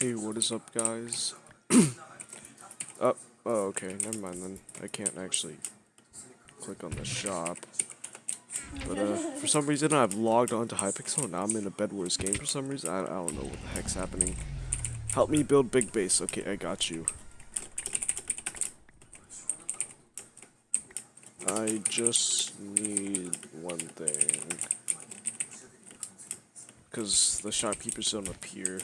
Hey, what is up, guys? oh, oh, okay, never mind then. I can't actually click on the shop. But, uh, for some reason I've logged on to Hypixel, now I'm in a Bed Wars game for some reason. I, I don't know what the heck's happening. Help me build big base. Okay, I got you. I just need one thing. Because the shopkeepers don't appear.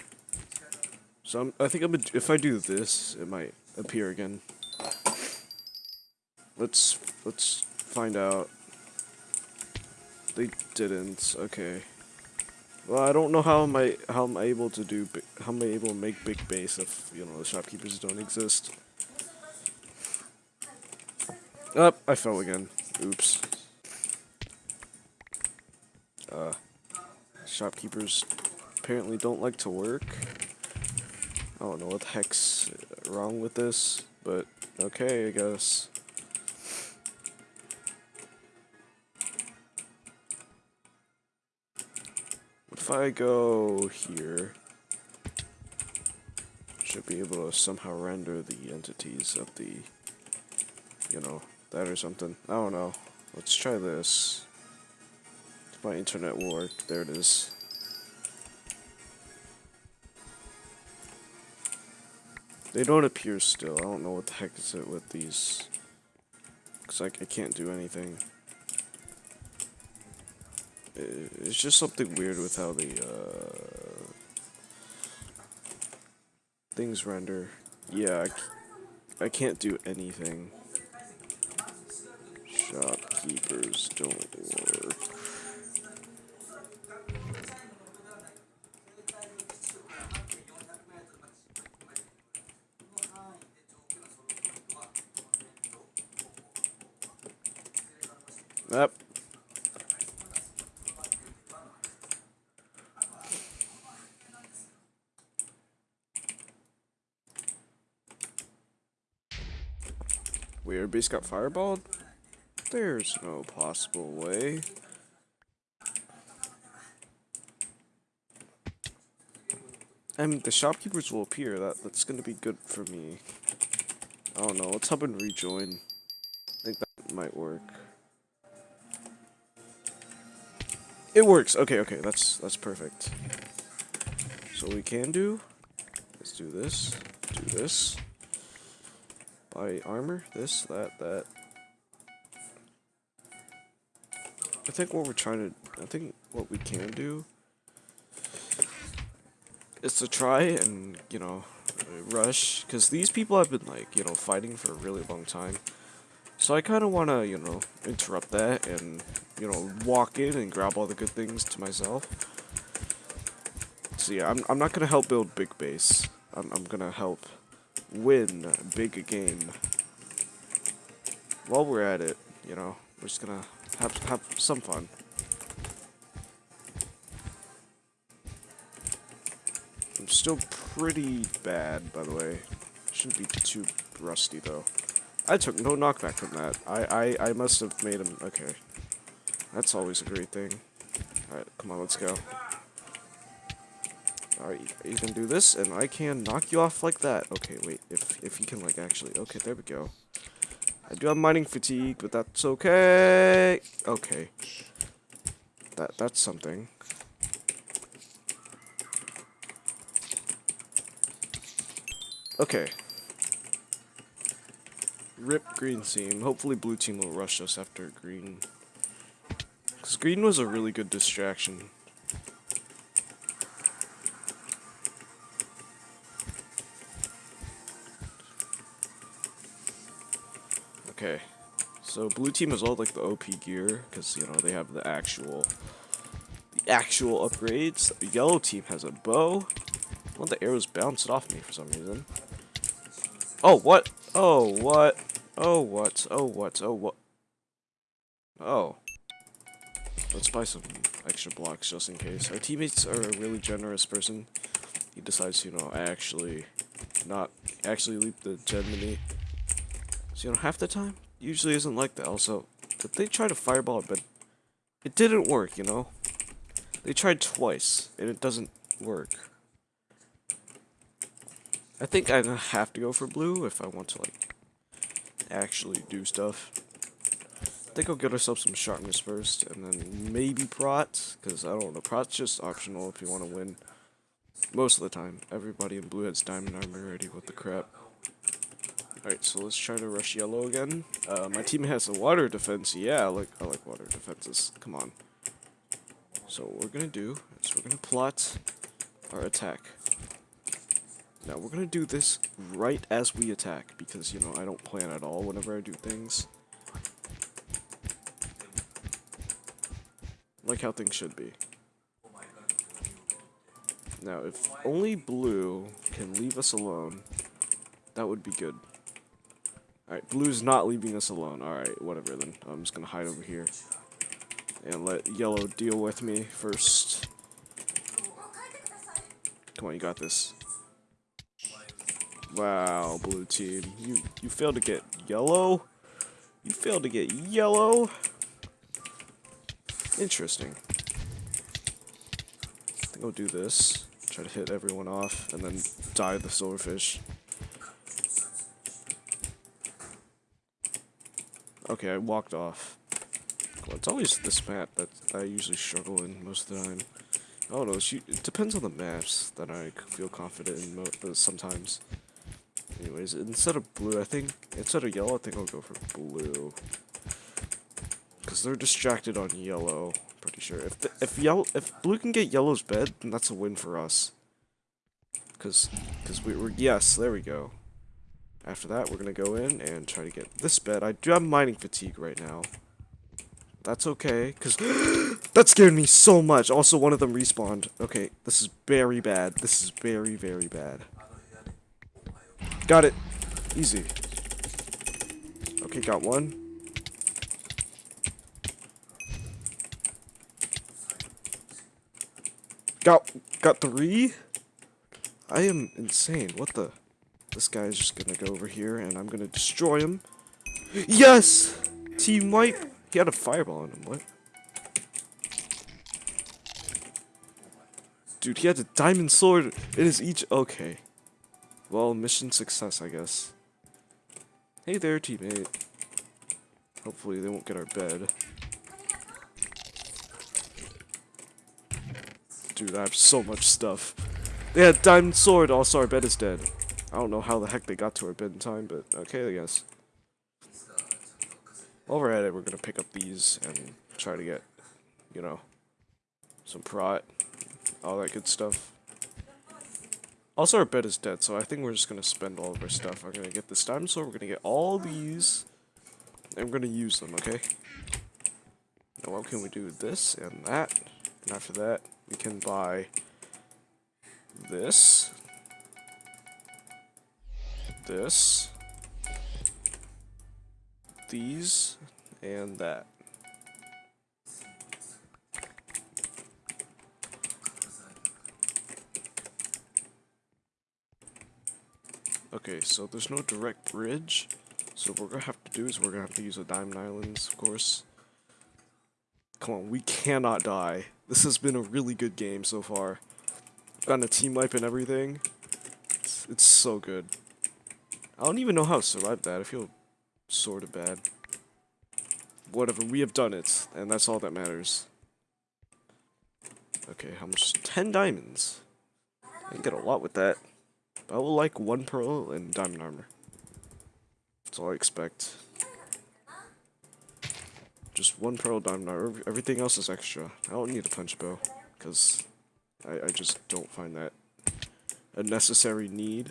So I'm, I think I'm if I do this, it might appear again. Let's let's find out. They didn't. Okay. Well, I don't know how am I how am I able to do how am I able to make big base if you know the shopkeepers don't exist. Up, oh, I fell again. Oops. Uh, shopkeepers apparently don't like to work. I don't know what the heck's wrong with this, but okay, I guess. If I go here, should be able to somehow render the entities of the, you know, that or something. I don't know. Let's try this. My internet work. There it is. They don't appear still. I don't know what the heck is it with these. Because like, I can't do anything. It's just something weird with how the uh, things render. Yeah, I, I can't do anything. Shopkeepers don't work. Yep. Weird base got fireballed? There's no possible way. Mean, the shopkeepers will appear. That That's gonna be good for me. I don't know. Let's hub and rejoin. I think that might work. It works. Okay, okay, that's that's perfect. So we can do. Let's do this. Do this. Buy armor. This, that, that. I think what we're trying to. I think what we can do is to try and you know rush because these people have been like you know fighting for a really long time. So I kind of want to, you know, interrupt that and, you know, walk in and grab all the good things to myself. So yeah, I'm, I'm not going to help build big base. I'm, I'm going to help win big game. While we're at it, you know, we're just to have, have some fun. I'm still pretty bad, by the way. Shouldn't be too rusty, though. I took no knockback from that. I, I, I must have made him... Okay. That's always a great thing. Alright, come on, let's go. Alright, you can do this, and I can knock you off like that. Okay, wait, if, if you can, like, actually... Okay, there we go. I do have mining fatigue, but that's okay. Okay. That That's something. Okay. Rip green team. Hopefully blue team will rush us after green. Because green was a really good distraction. Okay. So blue team has all like the OP gear, because you know they have the actual the actual upgrades. Yellow team has a bow. One of the arrows bounced off me for some reason. Oh, what? Oh, what? Oh, what? Oh, what? Oh, what? Oh. Let's buy some extra blocks just in case. Our teammates are a really generous person. He decides, you know, I actually not actually leap the Gemini. So, you know, half the time, usually isn't like that. Also, did they try to fireball it, but it didn't work, you know? They tried twice, and it doesn't work. I think I have to go for blue if I want to like actually do stuff. I think I'll get ourselves some sharpness first, and then maybe prot, because I don't know, prot's just optional if you want to win. Most of the time, everybody in blue has diamond armor already, with the crap. Alright, so let's try to rush yellow again. Uh, my team has a water defense. Yeah, I like, I like water defenses. Come on. So what we're gonna do is we're gonna plot our attack. Now we're gonna do this right as we attack because you know I don't plan at all whenever I do things. Like how things should be. Now if only blue can leave us alone, that would be good. Alright, blue's not leaving us alone. Alright, whatever then. I'm just gonna hide over here. And let yellow deal with me first. Come on, you got this. Wow, blue team. You you failed to get yellow? You failed to get yellow? Interesting. I think I'll do this. Try to hit everyone off and then die the silverfish. Okay, I walked off. Well, it's always this map that I usually struggle in most of the time. I don't know, it depends on the maps that I feel confident in sometimes. Anyways, instead of blue, I think, instead of yellow, I think I'll go for blue. Because they're distracted on yellow, pretty sure. If the, if yellow, if blue can get yellow's bed, then that's a win for us. Because, because we were, yes, there we go. After that, we're going to go in and try to get this bed. I do have mining fatigue right now. That's okay, because that scared me so much. Also, one of them respawned. Okay, this is very bad. This is very, very bad. Got it. Easy. Okay, got one. Got got three? I am insane. What the? This guy is just gonna go over here and I'm gonna destroy him. Yes! Team wipe. He had a fireball on him. What? Dude, he had a diamond sword in his each. Okay. Well, mission success, I guess. Hey there, teammate. Hopefully they won't get our bed. Dude, I have so much stuff. They had diamond sword, also our bed is dead. I don't know how the heck they got to our bed in time, but okay, I guess. While we're at it, we're gonna pick up these and try to get, you know, some prot, all that good stuff. Also, our bed is dead, so I think we're just gonna spend all of our stuff. I'm gonna get this diamond sword, we're gonna get all these, and we're gonna use them, okay? Now, what can we do? With this and that, and after that, we can buy this, this, these, and that. Okay, so there's no direct bridge. So what we're gonna have to do is we're gonna have to use the Diamond Islands, of course. Come on, we cannot die. This has been a really good game so far. Gotten a team wipe and everything. It's, it's so good. I don't even know how to survive that. I feel sort of bad. Whatever, we have done it, and that's all that matters. Okay, how much? 10 diamonds. I can get a lot with that. But I will like one pearl and diamond armor. That's all I expect. Just one pearl diamond armor. Everything else is extra. I don't need a punch bow. Because I, I just don't find that a necessary need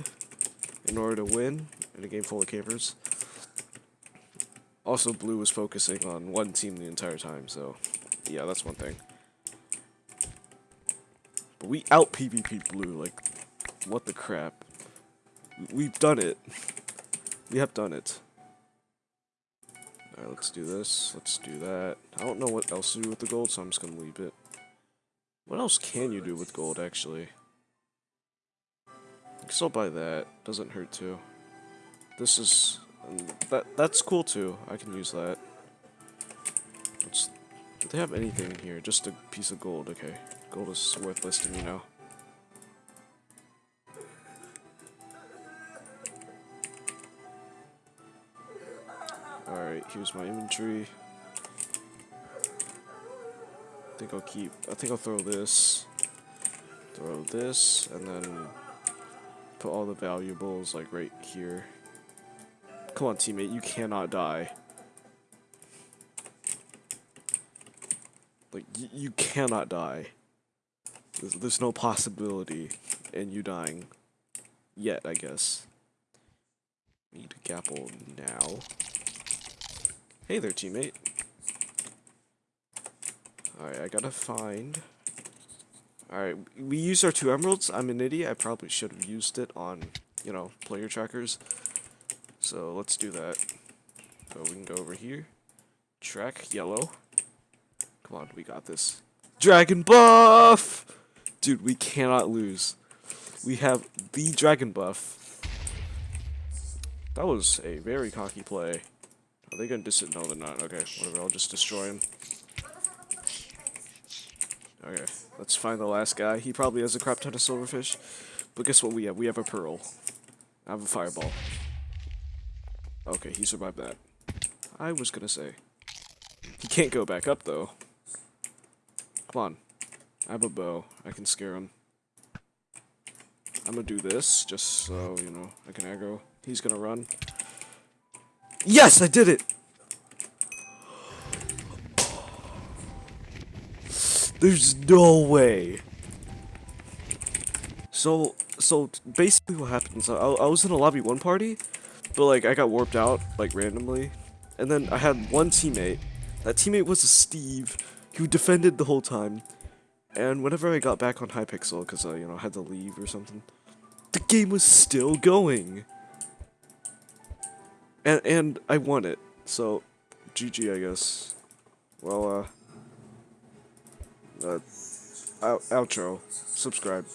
in order to win in a game full of cavers. Also, blue was focusing on one team the entire time, so yeah, that's one thing. But we out PvP blue, like, what the crap. We've done it. We have done it. Alright, let's do this. Let's do that. I don't know what else to do with the gold, so I'm just gonna leave it. What else can you do with gold, actually? Still buy that. Doesn't hurt too. This is... that That's cool too. I can use that. Do they have anything in here? Just a piece of gold. Okay. Gold is worthless to me now. Alright, here's my inventory. I think I'll keep... I think I'll throw this. Throw this, and then put all the valuables like right here. Come on, teammate, you cannot die. Like, you cannot die. There's, there's no possibility in you dying. Yet, I guess. Need a gapple now. Hey there, teammate. Alright, I gotta find... Alright, we used our two emeralds. I'm an idiot. I probably should have used it on, you know, player trackers. So, let's do that. So, we can go over here. Track, yellow. Come on, we got this. Dragon buff! Dude, we cannot lose. We have the dragon buff. That was a very cocky play. Are they gonna dis- No, they're not. Okay, whatever. I'll just destroy him. Okay, let's find the last guy. He probably has a crap ton of silverfish. But guess what we have? We have a pearl. I have a fireball. Okay, he survived that. I was gonna say. He can't go back up, though. Come on. I have a bow. I can scare him. I'm gonna do this, just so, you know, I can aggro. He's gonna run. Yes, I did it! There's no way. So, so basically what happens, I, I was in a lobby one party, but like I got warped out, like randomly. And then I had one teammate. That teammate was a Steve, who defended the whole time. And whenever I got back on Hypixel, because I, you know, had to leave or something, the game was still going. And, and I won it. So, GG, I guess. Well, uh, uh, out outro. Subscribe.